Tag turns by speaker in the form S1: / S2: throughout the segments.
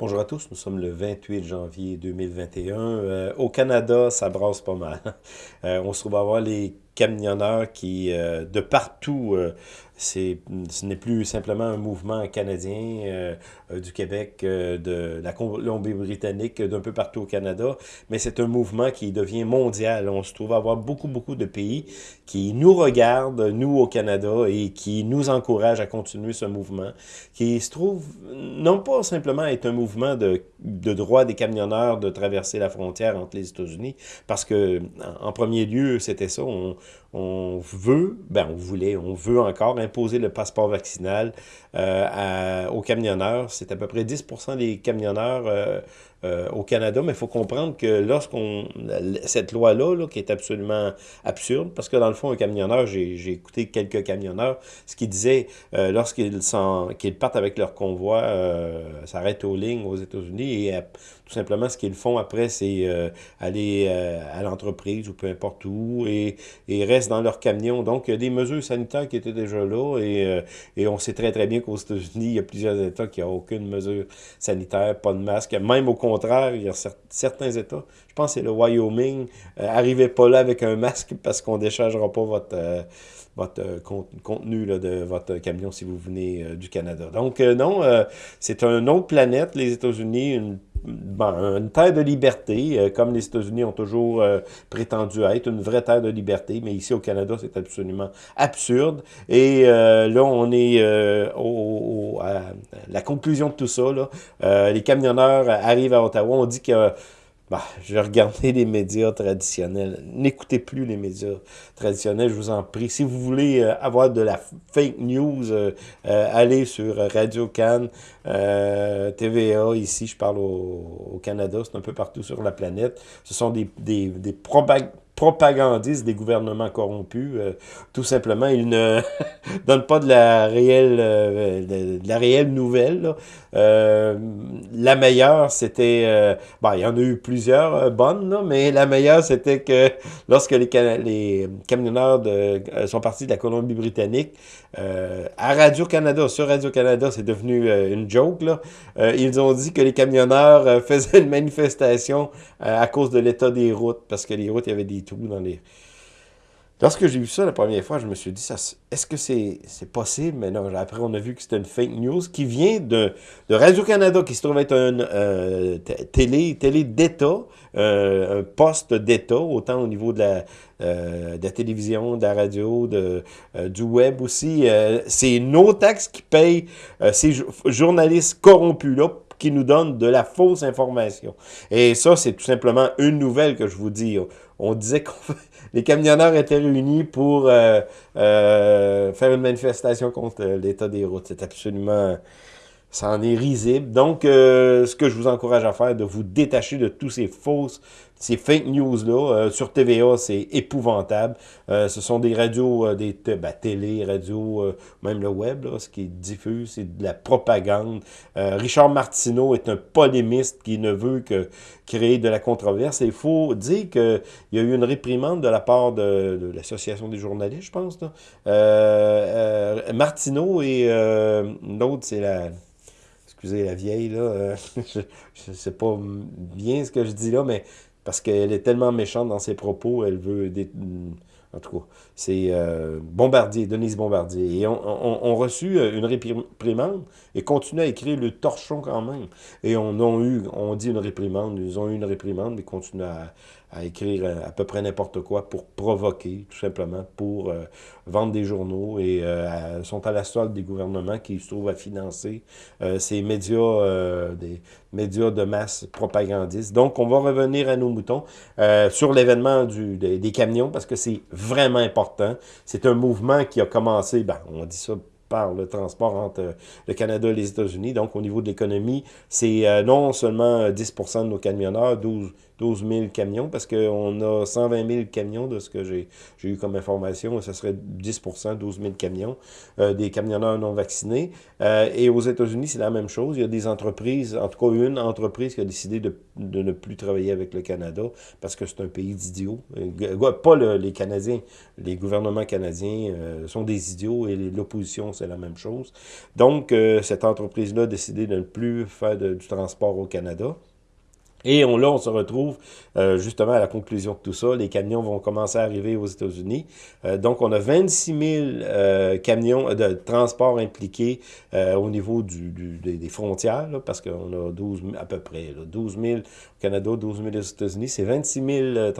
S1: Bonjour à tous, nous sommes le 28 janvier 2021. Euh, au Canada, ça brasse pas mal. Euh, on se trouve à voir les camionneurs qui, euh, de partout, ce n'est plus simplement un mouvement canadien euh, euh, du Québec, euh, de la Colombie-Britannique, d'un peu partout au Canada, mais c'est un mouvement qui devient mondial. On se trouve à avoir beaucoup, beaucoup de pays qui nous regardent, nous au Canada, et qui nous encouragent à continuer ce mouvement, qui se trouve non pas simplement être un mouvement de, de droit des camionneurs de traverser la frontière entre les États-Unis, parce que en premier lieu, c'était ça, on veut, ben on voulait, on veut encore imposer le passeport vaccinal euh, aux camionneurs. C'est à peu près 10% des camionneurs euh, euh, au Canada, mais il faut comprendre que lorsqu'on... Cette loi-là, qui est absolument absurde, parce que dans le fond, un camionneur, j'ai écouté quelques camionneurs, ce qu'ils disaient, euh, lorsqu'ils qu'ils partent avec leur convoi, euh, s'arrêtent aux lignes aux États-Unis, et tout simplement, ce qu'ils font après, c'est aller à l'entreprise ou peu importe où, et, et restent dans leur camion. Donc, il y a des mesures sanitaires qui étaient déjà là, et, et on sait très très bien qu'aux États-Unis, il y a plusieurs États qui n'ont aucune mesure sanitaire, pas de masque, même au contraire, il y a certains États, je pense que c'est le Wyoming, euh, arrivez pas là avec un masque parce qu'on déchargera pas votre, euh, votre euh, contenu de votre camion si vous venez du Canada. Donc non, c'est une autre planète, les États-Unis, une une terre de liberté, comme les États-Unis ont toujours prétendu être, une vraie terre de liberté, mais ici au Canada, c'est absolument absurde. Et là, on est au, à la conclusion de tout ça. Les camionneurs arrivent à Ottawa, on dit que bah, je regarder les médias traditionnels. N'écoutez plus les médias traditionnels, je vous en prie. Si vous voulez euh, avoir de la fake news, euh, euh, allez sur Radio Cannes, TVA, ici, je parle au, Canada, c'est un peu partout sur la planète. Ce sont des, des, des propagandistes des gouvernements corrompus. Euh, tout simplement, ils ne donnent pas de la réelle, euh, de, la réelle nouvelle. Euh, la meilleure, c'était... bon, il y en a eu plusieurs bonnes, là, mais la meilleure, c'était que lorsque les, camionneurs sont partis de la Colombie-Britannique, à Radio-Canada, sur Radio-Canada, c'est devenu une joke, là, ils ont dit que les camionneurs faisaient une manifestation à cause de l'état des routes, parce que les routes, il y avait des Lorsque j'ai vu ça la première fois, je me suis dit, est-ce que c'est possible? Mais non, après, on a vu que c'était une fake news qui vient de, de Radio-Canada, qui se trouve être un euh, télé, télé d'État, euh, un poste d'État, autant au niveau de la, euh, de la télévision, de la radio, de, du web aussi. c'est nos taxes qui payent ces journalistes corrompus-là qui nous donnent de la fausse information. Et ça, c'est tout simplement une nouvelle que je vous dis on disait que les camionneurs étaient réunis pour euh, euh, faire une manifestation contre l'état des routes. C'est absolument... Ça en est risible. Donc, euh, ce que je vous encourage à faire, de vous détacher de tous ces fausses ces fake news-là, euh, sur TVA, c'est épouvantable. Euh, ce sont des radios, euh, des ben, télé, radio, même le web, là, ce qui diffuse, c'est de la propagande. Richard Martineau est un polémiste qui ne veut que créer de la controverse. il faut dire qu'il y a eu une réprimande de la part de, l'Association des journalistes, je pense. Martineau et l'autre, c'est la excusez la vieille, là, je ne sais pas bien ce que je dis là, mais parce qu'elle est tellement méchante dans ses propos, elle veut... Des, en tout cas, c'est euh, Bombardier, Denise Bombardier. Et on, on, reçu euh, une réprimande et continue à écrire le torchon quand même. Et on a eu, on dit une réprimande, ils ont eu une réprimande, mais continuent à, à écrire euh, à peu près n'importe quoi pour provoquer, tout simplement, pour euh, vendre des journaux et euh, sont à la solde des gouvernements qui se trouvent à financer ces médias, des médias de masse propagandistes. Donc, on va revenir à nos moutons sur l'événement des, des camions parce que c'est vraiment important. C'est un mouvement qui a commencé, ben, on dit ça par le transport entre le Canada et les États-Unis. Donc, au niveau de l'économie, c'est non seulement 10% de nos camionneurs, 12 12 000 camions, parce qu'on a 120 000 camions de ce que j'ai eu comme information, ce serait 10 12 000 camions, euh, des camionneurs non vaccinés. Euh, et aux États-Unis, c'est la même chose. Il y a des entreprises, en tout cas une entreprise qui a décidé de, de ne plus travailler avec le Canada, parce que c'est un pays d'idiots. Euh, pas le, les Canadiens, les gouvernements canadiens sont des idiots, et l'opposition c'est la même chose. Donc, cette entreprise-là a décidé de ne plus faire du transport au Canada. Et on, là, on se retrouve euh, justement à la conclusion de tout ça. Les camions vont commencer à arriver aux États-Unis. Euh, donc, on a 26 000 euh, camions de transport impliqués au niveau du, des, frontières, parce qu'on a 12 à peu près, 12 000 au Canada, 12 000 aux États-Unis. C'est 26 000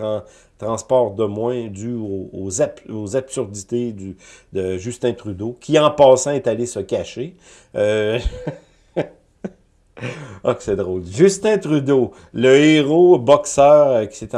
S1: transports de moins aux, aux, absurdités du, de Justin Trudeau, qui en passant est allé se cacher. Ah, que c'est drôle. Justin Trudeau, le héros boxeur euh, qui, qui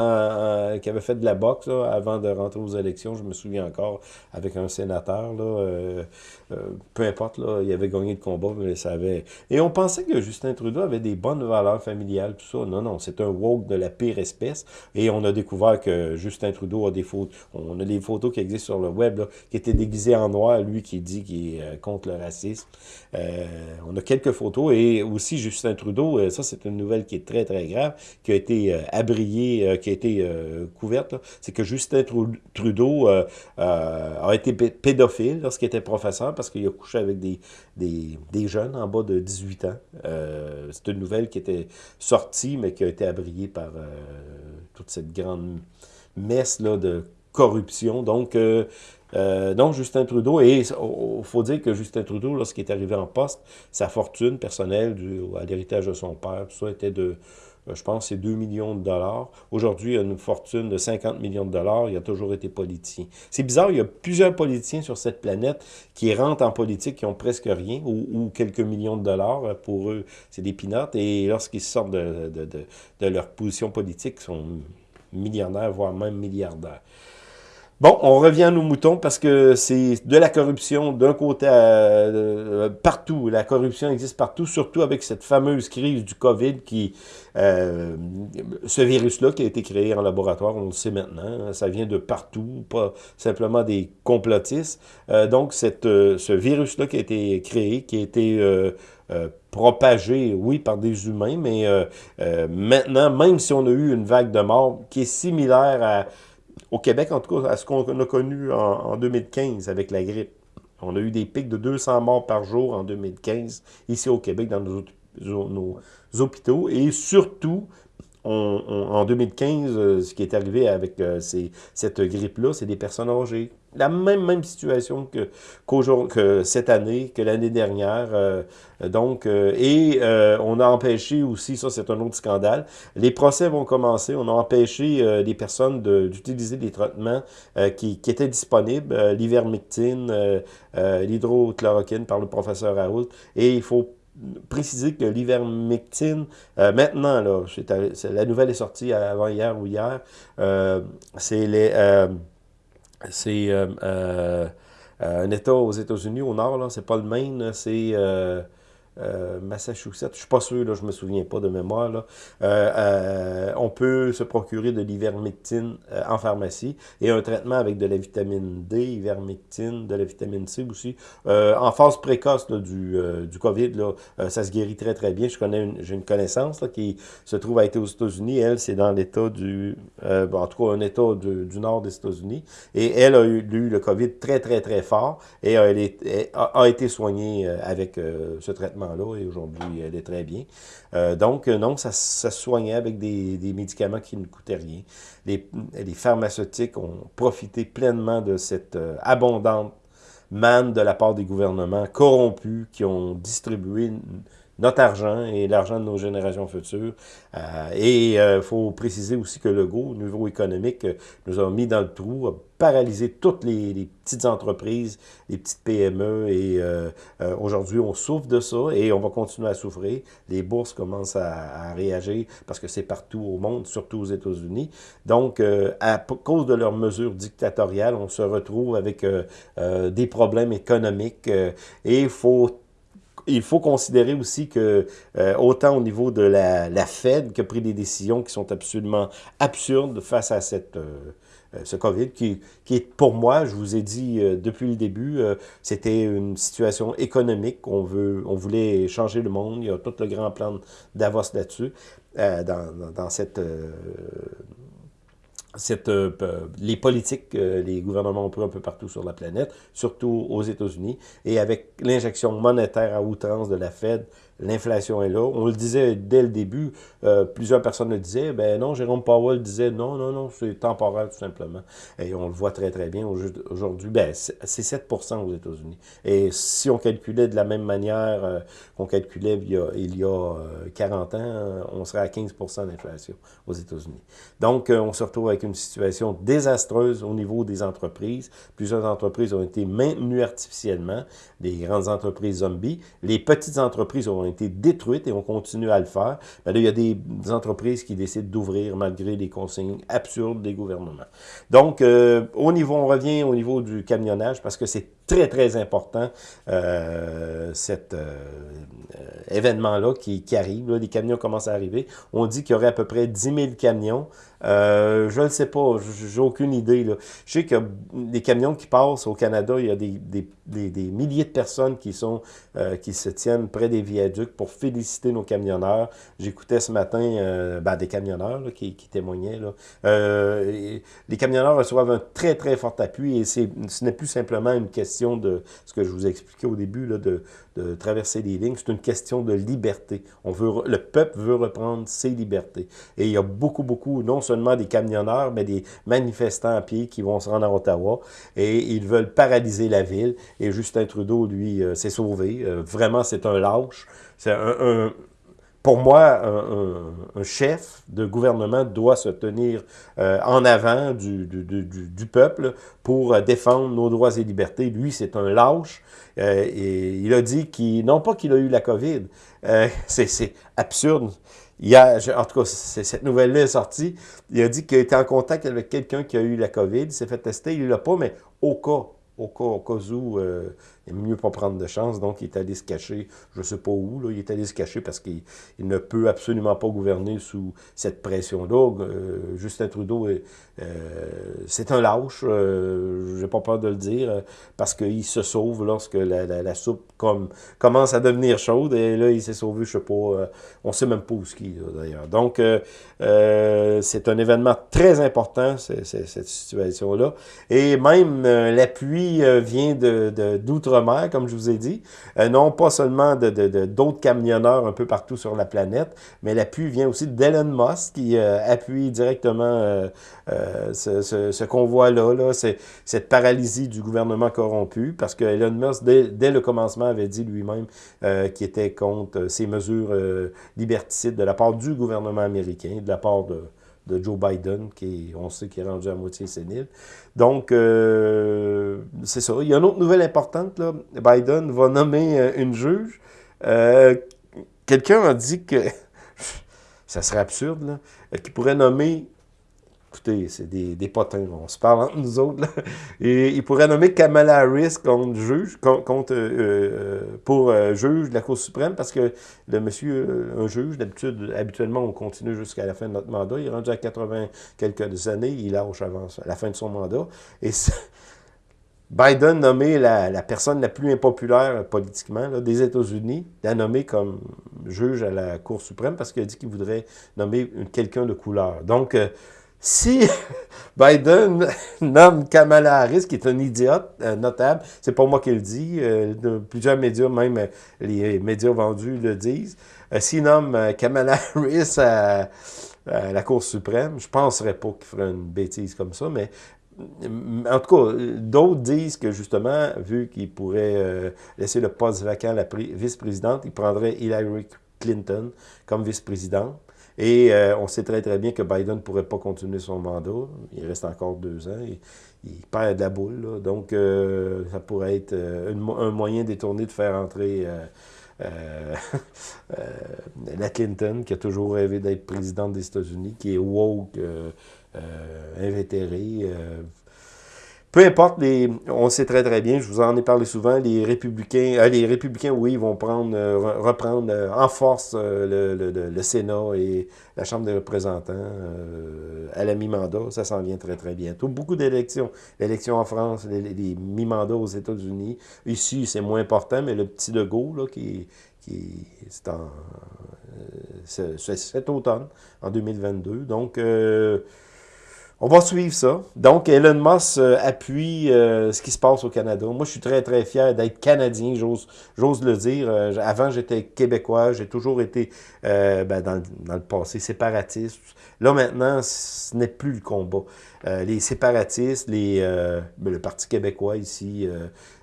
S1: avait fait de la boxe avant de rentrer aux élections, je me souviens encore, avec un sénateur, là, euh, euh, peu importe, là, il avait gagné le combat, mais ça avait... Et on pensait que Justin Trudeau avait des bonnes valeurs familiales, tout ça. Non, non, c'est un woke de la pire espèce. Et on a découvert que Justin Trudeau a des photos... On a des photos qui existent sur le web, qui étaient déguisées en noir, lui qui dit qu'il est contre le racisme. on a quelques photos, et aussi Justin Trudeau, euh, ça c'est une nouvelle qui est très très grave, qui a été euh, abriée, euh, qui a été couverte, c'est que Justin Trudeau a été pédophile lorsqu'il était professeur parce qu'il a couché avec des, jeunes en bas de 18 ans. c'est une nouvelle qui était sortie, mais qui a été abriée par toute cette grande messe de corruption. Donc, donc, Justin Trudeau, et il faut dire que Justin Trudeau, lorsqu'il est arrivé en poste, sa fortune personnelle à l'héritage de son père, tout ça était de, euh, je pense, c'est 2 millions de dollars. Aujourd'hui, il a une fortune de 50 millions de dollars. Il a toujours été politicien. C'est bizarre, il y a plusieurs politiciens sur cette planète qui rentrent en politique, qui ont presque rien, ou, quelques millions de dollars. Pour eux, c'est des pinottes. Et lorsqu'ils sortent de, de, de, de leur position politique, ils sont millionnaires, voire même milliardaires. Bon, on revient à nos moutons parce que c'est de la corruption d'un côté euh, partout. La corruption existe partout, surtout avec cette fameuse crise du COVID qui... Euh, ce virus-là qui a été créé en laboratoire, on le sait maintenant, ça vient de partout, pas simplement des complotistes. Euh, donc, ce virus-là qui a été créé, qui a été... propagé, oui, par des humains, mais maintenant, même si on a eu une vague de morts qui est similaire à au Québec, en tout cas, à ce qu'on a connu en, 2015 avec la grippe. On a eu des pics de 200 morts par jour en 2015, ici au Québec, dans nos, hôpitaux. Et surtout, en 2015, euh, ce qui est arrivé avec euh, cette grippe-là, c'est des personnes âgées. La même, même situation que, que cette année, que l'année dernière. Euh, donc, et on a empêché aussi, ça c'est un autre scandale, les procès vont commencer, on a empêché les personnes d'utiliser des traitements qui, qui, étaient disponibles, l'ivermectine, l'hydrochloroquine par le professeur Raoult, et il faut préciser que l'ivermectine, euh, maintenant, là, la nouvelle est sortie avant hier ou hier, euh, c'est les... Euh, c'est un État aux États-Unis, au nord, c'est pas le Maine, c'est... Euh, Massachusetts, je suis pas sûr, là, je me souviens pas de mémoire, là. Euh, euh, on peut se procurer de l'ivermectine en pharmacie et un traitement avec de la vitamine D, ivermectine, de la vitamine C aussi. en phase précoce du, du COVID, là, ça se guérit très très bien. J'ai une connaissance qui se trouve à être aux États-Unis. Elle, c'est dans l'État du, en tout cas un État du nord des États-Unis. Et elle a eu, le COVID très très très fort et elle, a, été soignée avec ce traitement là et aujourd'hui, elle est très bien. Euh, donc, euh, non, ça, se soignait avec des, médicaments qui ne coûtaient rien. Les, les, pharmaceutiques ont profité pleinement de cette euh, abondante manne de la part des gouvernements corrompus qui ont distribué notre argent et l'argent de nos générations futures. et il faut préciser aussi que le go, au niveau économique, nous a mis dans le trou, paralyser toutes les, petites entreprises, les petites PME. Et euh, euh, aujourd'hui, on souffre de ça et on va continuer à souffrir. Les bourses commencent à, réagir parce que c'est partout au monde, surtout aux États-Unis. Donc, euh, à cause de leurs mesures dictatoriales, on se retrouve avec des problèmes économiques et il faut il faut considérer aussi que, autant au niveau de la, la, Fed, qui a pris des décisions qui sont absolument absurdes face à cette, euh, ce COVID, qui, qui, est pour moi, je vous ai dit euh, depuis le début, euh, c'était une situation économique. On, veut, on voulait changer le monde. Il y a tout le grand plan Davos là-dessus, dans, dans, cette cette, euh, les politiques les gouvernements ont pris un peu partout sur la planète, surtout aux États-Unis, et avec l'injection monétaire à outrance de la Fed, l'inflation est là. On le disait dès le début, euh, plusieurs personnes le disaient, ben non, Jérôme Powell disait non, non, non, c'est temporaire tout simplement. Et on le voit très très bien aujourd'hui, ben c'est 7 aux États-Unis. Et si on calculait de la même manière euh, qu'on calculait il y a, il y a 40 euh, ans, on serait à 15% d'inflation aux États-Unis. Donc, on se retrouve avec une situation désastreuse au niveau des entreprises. Plusieurs entreprises ont été maintenues artificiellement, des grandes entreprises zombies. Les petites entreprises détruites et on continue à le faire. Ben là, il y a des, entreprises qui décident d'ouvrir malgré les consignes absurdes des gouvernements. Donc, euh, au niveau, on revient au niveau du camionnage parce que c'est très, très important, euh, cet euh, événement-là qui, arrive. Là, les camions commencent à arriver. On dit qu'il y aurait à peu près 10 000 camions euh, je ne sais pas, j'ai aucune idée. Là. Je sais que les camions qui passent au Canada, il y a des, des, des, milliers de personnes qui sont qui se tiennent près des viaducs pour féliciter nos camionneurs. J'écoutais ce matin euh, ben, des camionneurs qui, témoignaient. Là. Les camionneurs reçoivent un très, très fort appui et ce n'est plus simplement une question de ce que je vous ai expliqué au début, là, de, de traverser les lignes. C'est une question de liberté. On veut, le peuple veut reprendre ses libertés. Et il y a beaucoup, beaucoup, non seulement des camionneurs, mais des manifestants à pied qui vont se rendre à Ottawa et ils veulent paralyser la ville. Et Justin Trudeau, lui, euh, s'est sauvé. Euh, vraiment, c'est un lâche. C'est un, pour moi, un, chef de gouvernement doit se tenir euh, en avant du, du, du, du, peuple pour défendre nos droits et libertés. Lui, c'est un lâche. Euh, et il a dit qu'il, non pas qu'il a eu la COVID, euh, c'est absurde. Il a, en tout cas, cette nouvelle-là est sortie. Il a dit qu'il était en contact avec quelqu'un qui a eu la COVID. Il s'est fait tester. Il ne l'a pas, mais au cas, au cas, au cas où, euh, il mieux pas prendre de chance, donc il est allé se cacher, je ne sais pas où, il est allé se cacher parce qu'il ne peut absolument pas gouverner sous cette pression-là. Euh, Justin Trudeau, euh, c'est un lâche, euh, j'ai pas peur de le dire, parce qu'il se sauve lorsque la, soupe comme, commence à devenir chaude, et là, il s'est sauvé, je sais pas, euh, on sait même pas où ski, d'ailleurs. Donc, c'est un événement très important, cette situation-là, et même l'appui vient de d'outre comme je vous ai dit. Euh, non pas seulement d'autres de, de, camionneurs un peu partout sur la planète, mais l'appui vient aussi d'Elon Musk qui euh, appuie directement euh, ce, ce, convoi-là, là, cette paralysie du gouvernement corrompu, parce que Elon Musk, dès, dès le commencement, avait dit lui-même qu'il était contre ces mesures liberticides de la part du gouvernement américain, de la part de de Joe Biden, qui on sait qu'il est rendu à moitié sénile. Donc, euh, c'est ça. Il y a une autre nouvelle importante. Là. Biden va nommer euh, une juge. Euh, quelqu'un a dit que, ça serait absurde, qu'il pourrait nommer Écoutez, c'est des, des, potins, on se parle entre nous autres. Et il pourrait nommer Kamala Harris contre juge, contre, euh, euh, pour euh, juge de la Cour suprême, parce que le monsieur, un juge, d'habitude, habituellement, on continue jusqu'à la fin de notre mandat. Il est rendu à 80 quelques années, il lâche avant la fin de son mandat. Et Biden nommé la, la, personne la plus impopulaire politiquement des États-Unis, l'a nommé comme juge à la Cour suprême parce qu'il a dit qu'il voudrait nommer quelqu'un de couleur. Donc, si Biden nomme Kamala Harris, qui est un idiote euh, notable, c'est pas moi qui le dis, euh, plusieurs médias, même euh, les médias vendus le disent, s'il nomme Kamala Harris à, la Cour suprême, je penserais pas qu'il ferait une bêtise comme ça, mais en tout cas, d'autres disent que justement, vu qu'il pourrait laisser le poste vacant à la vice-présidente, il prendrait Hillary Clinton comme vice-présidente. Et euh, on sait très très bien que Biden ne pourrait pas continuer son mandat. Il reste encore deux ans. Il, il perd de la boule. Donc, euh, ça pourrait être euh, un moyen détourné de faire entrer la Clinton, qui a toujours rêvé d'être présidente des États-Unis, qui est woke, invétérée, peu importe, les, on sait très très bien, je vous en ai parlé souvent, les républicains, euh, les républicains, oui, vont prendre, euh, reprendre euh, en force le, le, le, Sénat et la Chambre des représentants à la mi-mandat. Ça s'en vient très très bientôt. Beaucoup d'élections. L'élection en France, les, les mi-mandats aux États-Unis. Ici, c'est moins important, mais le petit Legault, là, qui, qui c'est en cet automne, en 2022. Donc, on va suivre ça. Donc, Elon Musk euh, appuie euh, ce qui se passe au Canada. Moi, je suis très, très fier d'être Canadien, j'ose le dire. Euh, avant, j'étais Québécois. J'ai toujours été, ben, dans, dans, le passé, séparatiste. Là, maintenant, ce n'est plus le combat. les séparatistes, les, ben, le Parti québécois ici,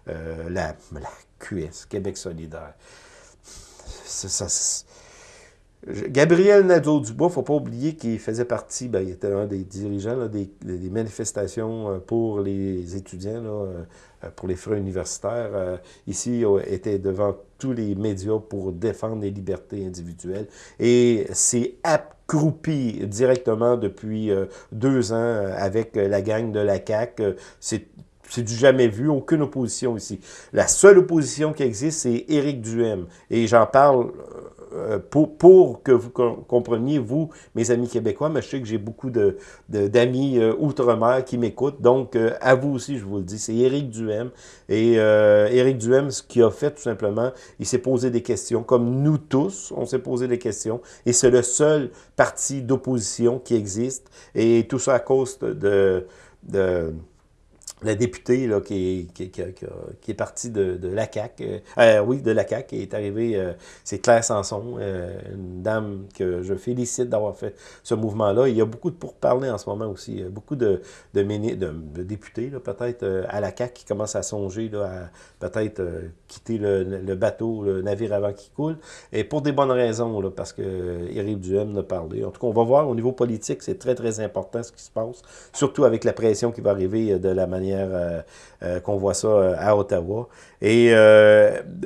S1: la, la QS, Québec solidaire. Ça, ça Gabriel Nadeau-Dubois, il ne faut pas oublier qu'il faisait partie, ben, il était un des dirigeants des, manifestations euh, pour les étudiants, euh, pour les frais universitaires. Euh, ici, il était devant tous les médias pour défendre les libertés individuelles. Et c'est accroupi directement depuis deux ans avec la gang de la CAQ. C'est du jamais vu, aucune opposition ici. La seule opposition qui existe, c'est Éric Duhem. Et j'en parle pour, pour, que vous compreniez, vous, mes amis québécois, mais je sais que j'ai beaucoup d'amis de, d'amis euh, outre-mer qui m'écoutent, donc euh, à vous aussi, je vous le dis, c'est Éric Duhem. Et Éric Duhem, ce qu'il a fait tout simplement, il s'est posé des questions, comme nous tous, on s'est posé des questions, et c'est le seul parti d'opposition qui existe, et tout ça à cause de, de la députée là, qui, qui, qui, qui, est partie de, de la CAQ, euh, euh, oui, de la CAQ, qui est arrivée, euh, c'est Claire Sanson, euh, une dame que je félicite d'avoir fait ce mouvement-là. Il y a beaucoup de pourparlers en ce moment aussi, beaucoup de, de, de, députés, peut-être, à la CAQ qui commencent à songer là, à peut-être quitter le, le, bateau, le navire avant qu'il coule, et pour des bonnes raisons, là, parce que Éric Duhem a parlé. En tout cas, on va voir, au niveau politique, c'est très, très important ce qui se passe, surtout avec la pression qui va arriver de la manière euh, euh, qu'on voit ça euh, à Ottawa. Et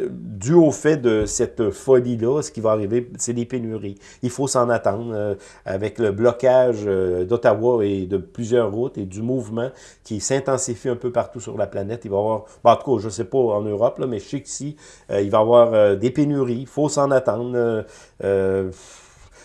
S1: dû au fait de cette folie-là, ce qui va arriver, c'est des pénuries. Il faut s'en attendre avec le blocage d'Ottawa et de plusieurs routes et du mouvement qui s'intensifie un peu partout sur la planète. Il va y avoir, en tout cas, je ne sais pas en Europe, là, mais je sais qu'ici, il va y avoir des pénuries. Il faut s'en attendre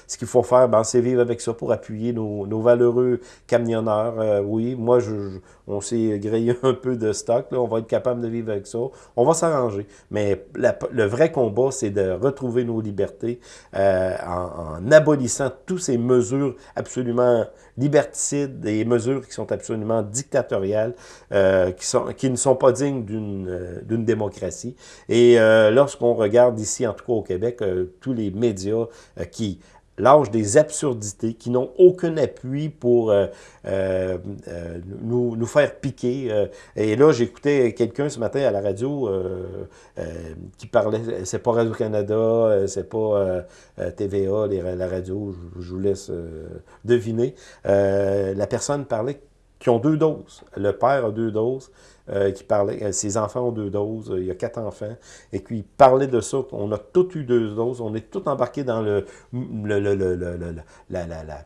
S1: ce qu'il faut faire, ben, c'est vivre avec ça pour appuyer nos, nos valeureux camionneurs. Euh, oui, moi, je, on s'est grillé un peu de stock. Là, on va être capable de vivre avec ça. On va s'arranger. Mais le vrai combat, c'est de retrouver nos libertés euh, en, abolissant toutes ces mesures absolument liberticides, des mesures qui sont absolument dictatoriales, euh, qui, sont, qui ne sont pas dignes d'une démocratie. Et lorsqu'on regarde ici, en tout cas au Québec, tous les médias qui l'âge des absurdités, qui n'ont aucun appui pour euh, euh, euh, nous, nous, faire piquer. et là, j'écoutais quelqu'un ce matin à la radio qui parlait, c'est pas Radio-Canada, c'est pas TVA, la radio, je, je vous laisse deviner. la personne parlait qui ont deux doses. Le père a deux doses. Euh, qui parlait, euh, ses enfants ont deux doses, euh, il y a quatre enfants, et puis il parlait de ça, on a tous eu deux doses, on est tous embarqués dans le, le, le, le la, la, la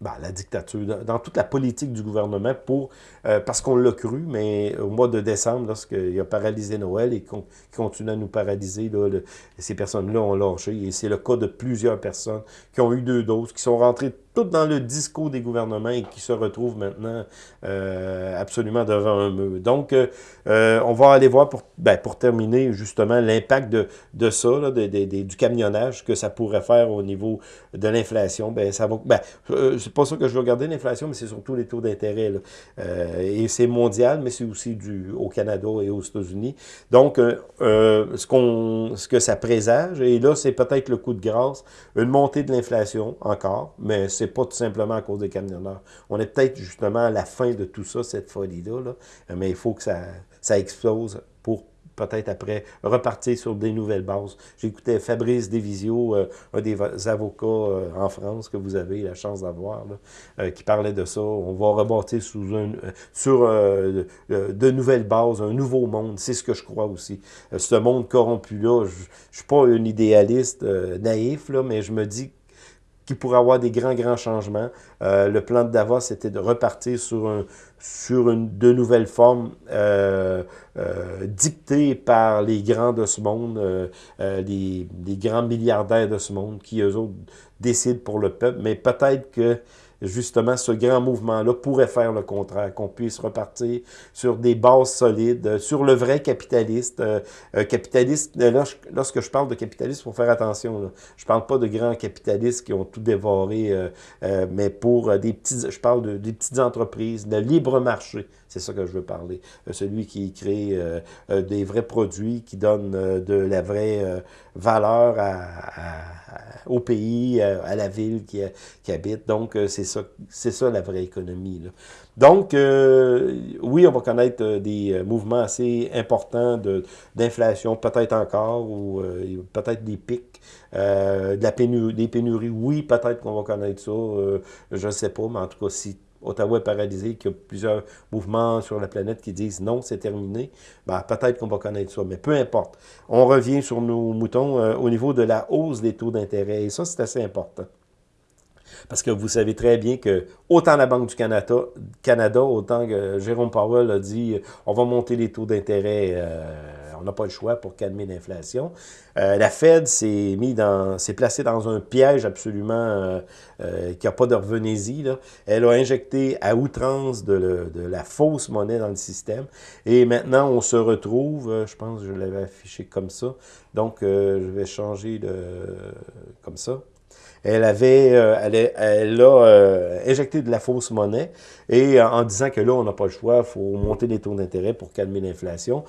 S1: ben, la dictature, dans toute la politique du gouvernement, pour parce qu'on l'a cru, mais au mois de décembre, lorsqu'il a paralysé Noël et qu'on continue à nous paralyser, là, ces personnes-là ont lâché. Et c'est le cas de plusieurs personnes qui ont eu deux doses, qui sont rentrées tout dans le discours des gouvernements et qui se retrouvent maintenant euh, absolument devant un mur. Donc, euh, euh, on va aller voir pour, ben, pour terminer justement l'impact de, de ça, là, de, du camionnage que ça pourrait faire au niveau de l'inflation. Ben, ça va, ben, c'est pas ça que je veux regarder l'inflation, mais c'est surtout les taux d'intérêt. et c'est mondial, mais c'est aussi du au Canada et aux États-Unis. Donc, ce, qu'on, ce que ça présage, et là, c'est peut-être le coup de grâce, une montée de l'inflation encore, mais c'est pas tout simplement à cause des camionneurs. On est peut-être justement à la fin de tout ça, cette folie-là, mais il faut que ça, ça explose pour peut-être après repartir sur des nouvelles bases. J'écoutais Fabrice Devisio, euh, un des avocats euh, en France que vous avez la chance d'avoir, euh, qui parlait de ça. On va rebâtir sur de nouvelles bases, un nouveau monde. C'est ce que je crois aussi. ce monde corrompu-là, je ne suis pas un idéaliste naïf, là, mais je me dis qui pourrait avoir des grands, grands changements. Euh, le plan de Davos, c'était de repartir sur, un, une, de nouvelles formes euh, euh, dictées par les grands de ce monde, les, grands milliardaires de ce monde, qui, eux autres, décident pour le peuple. Mais peut-être que justement, ce grand mouvement-là pourrait faire le contraire, qu'on puisse repartir sur des bases solides, sur le vrai capitaliste. Euh, capitaliste, lorsque je parle de capitaliste, il faut faire attention. Là. Je parle pas de grands capitalistes qui ont tout dévoré, mais pour des petits, je parle de, des petites entreprises, de libre marché. C'est ça que je veux parler. celui qui crée des vrais produits, qui donne de la vraie valeur au pays, à, la ville qui, qui habite. Donc, c'est ça, ça la vraie économie. Donc, euh, oui, on va connaître euh, des euh, mouvements assez importants d'inflation, peut-être encore, ou peut-être des pics, de la pénurie, des pénuries. Oui, peut-être qu'on va connaître ça, je ne sais pas, mais en tout cas, si Ottawa est paralysé, qu'il y a plusieurs mouvements sur la planète qui disent non, c'est terminé, ben, peut-être qu'on va connaître ça. Mais peu importe. On revient sur nos moutons au niveau de la hausse des taux d'intérêt. Et ça, c'est assez important. Parce que vous savez très bien que autant la Banque du Canada, Canada autant que Jérôme Powell a dit on va monter les taux d'intérêt, euh, on n'a pas le choix pour calmer l'inflation. Euh, la Fed s'est mis dans, s'est placée dans un piège absolument euh, qui n'a pas de revenez-y. Elle a injecté à outrance de, de, la fausse monnaie dans le système. Et maintenant, on se retrouve, je pense que je l'avais affiché comme ça. Donc, je vais changer de comme ça elle avait, euh, elle, a euh, injecté de la fausse monnaie et en disant que là, on n'a pas le choix, il faut monter les taux d'intérêt pour calmer l'inflation.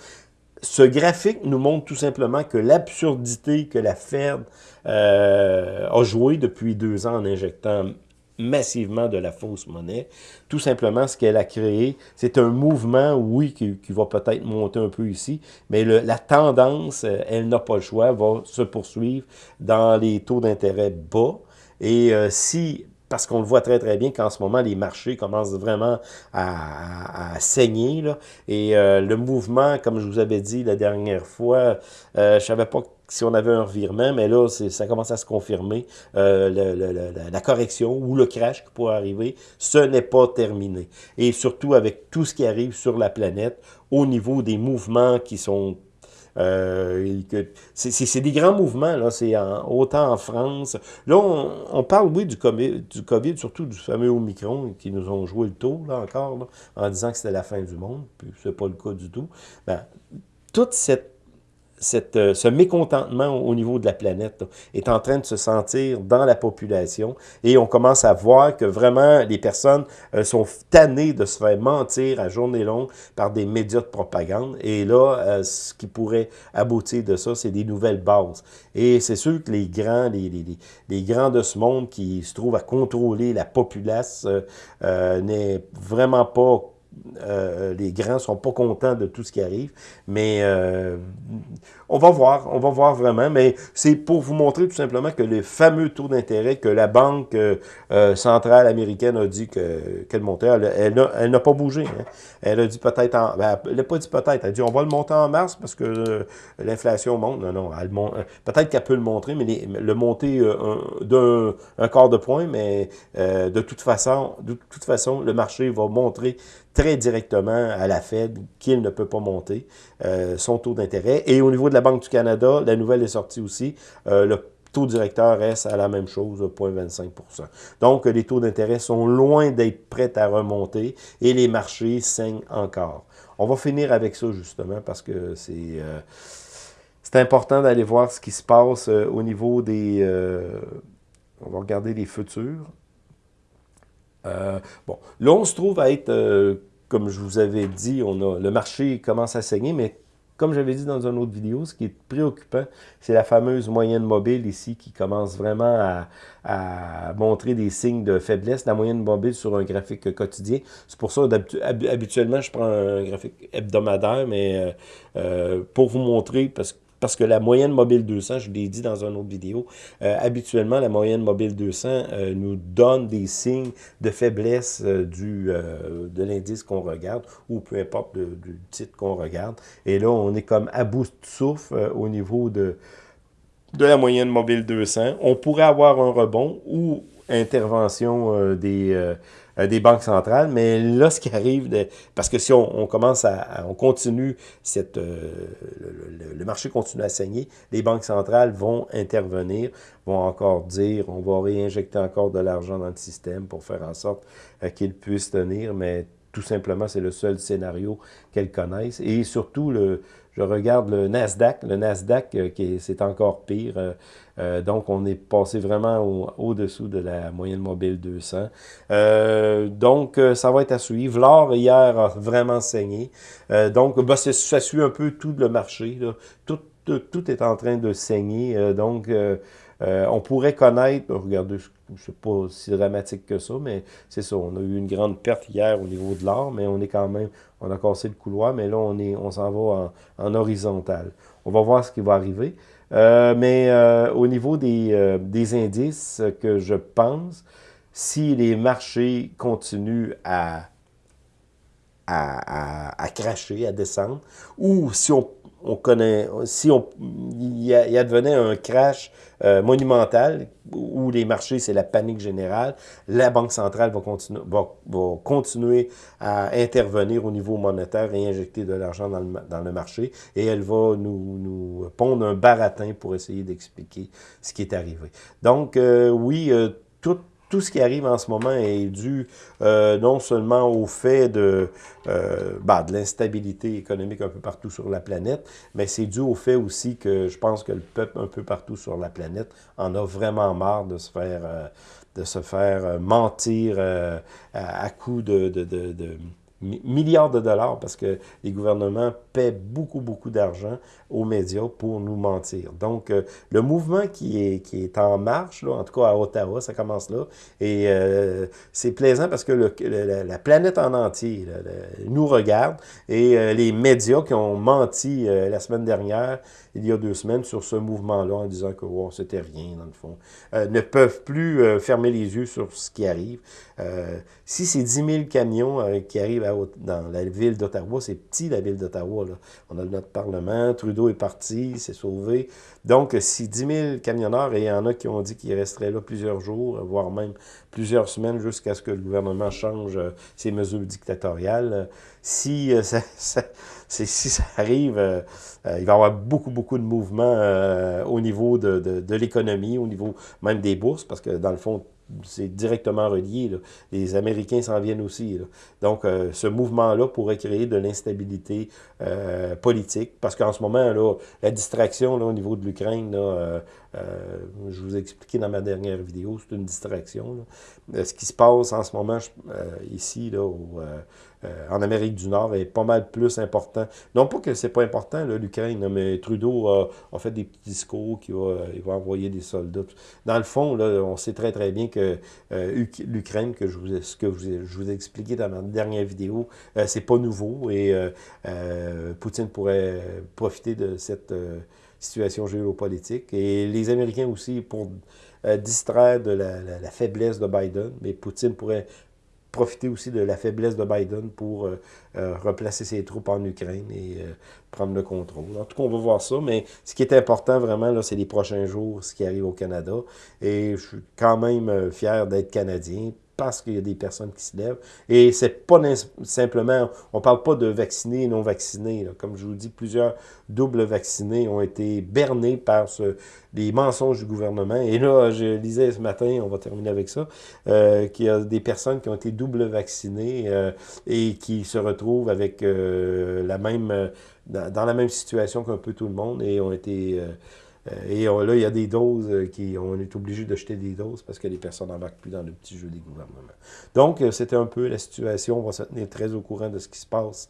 S1: Ce graphique nous montre tout simplement que l'absurdité que la Fed euh, a joué depuis deux ans en injectant massivement de la fausse monnaie. Tout simplement, ce qu'elle a créé, c'est un mouvement, oui, qui, va peut-être monter un peu ici, mais la tendance, euh, elle n'a pas le choix, va se poursuivre dans les taux d'intérêt bas. Et euh, si parce qu'on le voit très très bien qu'en ce moment, les marchés commencent vraiment à, saigner. Là. Et euh, le mouvement, comme je vous avais dit la dernière fois, je ne savais pas si on avait un revirement, mais là, ça commence à se confirmer. Euh, la correction ou le crash qui pourrait arriver, ce n'est pas terminé. Et surtout avec tout ce qui arrive sur la planète, au niveau des mouvements qui sont euh, c'est des grands mouvements, là, c'est autant en France. Là, on, parle, oui, du COVID, surtout du fameux Omicron, qui nous ont joué le tour, là, encore, en disant que c'était la fin du monde, puis c'est pas le cas du tout. Ben, toute cette euh, ce mécontentement au niveau de la planète est en train de se sentir dans la population et on commence à voir que vraiment les personnes euh, sont tannées de se faire mentir à journée longue par des médias de propagande. Et là, euh, ce qui pourrait aboutir de ça, c'est des nouvelles bases. Et c'est sûr que les grands, les, les, les, grands de ce monde qui se trouvent à contrôler la populace n'est vraiment pas euh, les grands sont pas contents de tout ce qui arrive, mais euh, on va voir, on va voir vraiment, mais c'est pour vous montrer tout simplement que les fameux taux d'intérêt que la Banque euh, centrale américaine a dit qu'elle montait, elle, n'a pas bougé. Hein. Elle a dit peut-être, en, ben, elle n'a pas dit peut-être, elle a dit on va le monter en mars parce que l'inflation monte. Non, non, peut-être qu'elle peut le montrer, mais le monter d'un un quart de point, mais de toute façon, de toute façon, le marché va montrer très directement à la Fed qu'il ne peut pas monter euh, son taux d'intérêt. Et au niveau de la Banque du Canada, la nouvelle est sortie aussi, euh, le taux directeur reste à la même chose, 0,25% Donc, les taux d'intérêt sont loin d'être prêts à remonter et les marchés saignent encore. On va finir avec ça, justement, parce que c'est... Euh, c'est important d'aller voir ce qui se passe au niveau des... on va regarder les futurs. Euh, bon, là, on se trouve à être, euh, comme je vous avais dit, on le marché commence à saigner, mais comme j'avais dit dans une autre vidéo, ce qui est préoccupant, c'est la fameuse moyenne mobile ici qui commence vraiment à, montrer des signes de faiblesse. La moyenne mobile sur un graphique quotidien. C'est pour ça, habituellement, je prends un graphique hebdomadaire, mais euh, pour vous montrer, parce que parce que la moyenne mobile 200, je l'ai dit dans une autre vidéo, euh, habituellement, la moyenne mobile 200 euh, nous donne des signes de faiblesse euh, du, de l'indice qu'on regarde, ou peu importe du titre qu'on regarde. Et là, on est comme à bout de souffle au niveau de, de la moyenne mobile 200. On pourrait avoir un rebond ou intervention des des banques centrales, mais là, ce qui arrive, parce que si on, commence à, on continue, euh, le, le, marché continue à saigner, les banques centrales vont intervenir, vont encore dire, on va réinjecter encore de l'argent dans le système pour faire en sorte euh, qu'il puisse tenir, mais tout simplement, c'est le seul scénario qu'elles connaissent. Et surtout, le, je regarde le Nasdaq. Le Nasdaq, euh, c'est encore pire. Euh, euh, donc, on est passé vraiment au-dessous de la moyenne mobile 200. donc, ça va être à suivre. L'or, hier, a vraiment saigné. donc, bah, ça suit un peu tout le marché. Tout, tout, tout, est en train de saigner. donc, euh, on pourrait connaître, ben, regardez, c'est pas si dramatique que ça, mais c'est ça, on a eu une grande perte hier au niveau de l'or, mais on est quand même, on a cassé le couloir, mais là, on est, on s'en va en, horizontal. On va voir ce qui va arriver. Euh, mais euh, au niveau des, indices que je pense, si les marchés continuent à, à, cracher, à descendre, ou si on on connaît, si on, il y, advenait un crash euh, monumental où les marchés, c'est la panique générale, la Banque centrale va, continuer va, continuer à intervenir au niveau monétaire et injecter de l'argent dans le, marché et elle va nous, nous pondre un baratin pour essayer d'expliquer ce qui est arrivé. Donc, euh, oui, euh, tout tout ce qui arrive en ce moment est dû euh, non seulement au fait de, euh, bah, de l'instabilité économique un peu partout sur la planète, mais c'est dû au fait aussi que je pense que le peuple un peu partout sur la planète en a vraiment marre de se faire, euh, de se faire mentir à, à coup de, milliards de dollars parce que les gouvernements paient beaucoup, beaucoup d'argent aux médias pour nous mentir. Donc, euh, le mouvement qui est, qui est en marche, là, en tout cas à Ottawa, ça commence là, et euh, c'est plaisant parce que la, planète en entier nous regarde et euh, les médias qui ont menti la semaine dernière, il y a deux semaines, sur ce mouvement-là en disant que oh, c'était rien, dans le fond, ne peuvent plus fermer les yeux sur ce qui arrive. si c'est 10 000 camions qui arrivent à, dans la ville d'Ottawa, c'est petit la ville d'Ottawa, on a notre Parlement, Trudeau est parti, s'est sauvé. Donc, si 10 000 camionneurs, et il y en a qui ont dit qu'ils resteraient là plusieurs jours, voire même plusieurs semaines jusqu'à ce que le gouvernement change euh, ses mesures dictatoriales, si, euh, ça, arrive, euh, il va y avoir beaucoup, beaucoup de mouvements au niveau de, de l'économie, au niveau même des bourses, parce que dans le fond, c'est directement relié. Les Américains s'en viennent aussi. Donc, euh, ce mouvement-là pourrait créer de l'instabilité euh, politique, parce qu'en ce moment, là, la distraction là, au niveau de l'Ukraine, euh, je vous ai expliqué dans ma dernière vidéo, c'est une distraction. ce qui se passe en ce moment ici, là, euh, en Amérique du Nord est pas mal plus important. Non pas que c'est pas important, l'Ukraine, mais Trudeau a, fait des petits discours qu'il va, va envoyer des soldats. Dans le fond, on sait très très bien que euh, l'Ukraine, que je vous, ce que je vous ai expliqué dans ma dernière vidéo, euh, c'est pas nouveau et Poutine pourrait profiter de cette situation géopolitique. Et les Américains aussi, pour distraire de la, faiblesse de Biden, mais Poutine pourrait profiter aussi de la faiblesse de Biden pour euh, euh, replacer ses troupes en Ukraine et euh, prendre le contrôle. En tout cas, on va voir ça, mais ce qui est important vraiment, là, c'est les prochains jours, ce qui arrive au Canada. Et je suis quand même fier d'être Canadien parce qu'il y a des personnes qui se lèvent. Et c'est pas simplement, on parle pas de vaccinés et non vaccinés. Comme je vous dis, plusieurs doubles vaccinés ont été bernés par ce, les mensonges du gouvernement. Et là, je lisais ce matin, on va terminer avec ça, euh, qu'il y a des personnes qui ont été double vaccinées euh, et qui se retrouvent avec euh, la même, dans, la même situation qu'un peu tout le monde et ont été euh, et là, il y a des doses euh, qui, on est obligé de jeter des doses parce que les personnes n'embarquent plus dans le petit jeu des gouvernements. Donc, euh, c'était un peu la situation. On va se tenir très au courant de ce qui se passe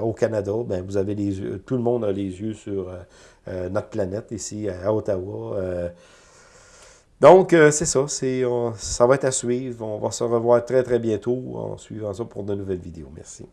S1: au Canada. Ben, vous avez les yeux, tout le monde a les yeux sur notre planète ici à Ottawa. donc, c'est ça. ça va être à suivre. On va se revoir très, très bientôt en suivant ça pour de nouvelles vidéos. Merci.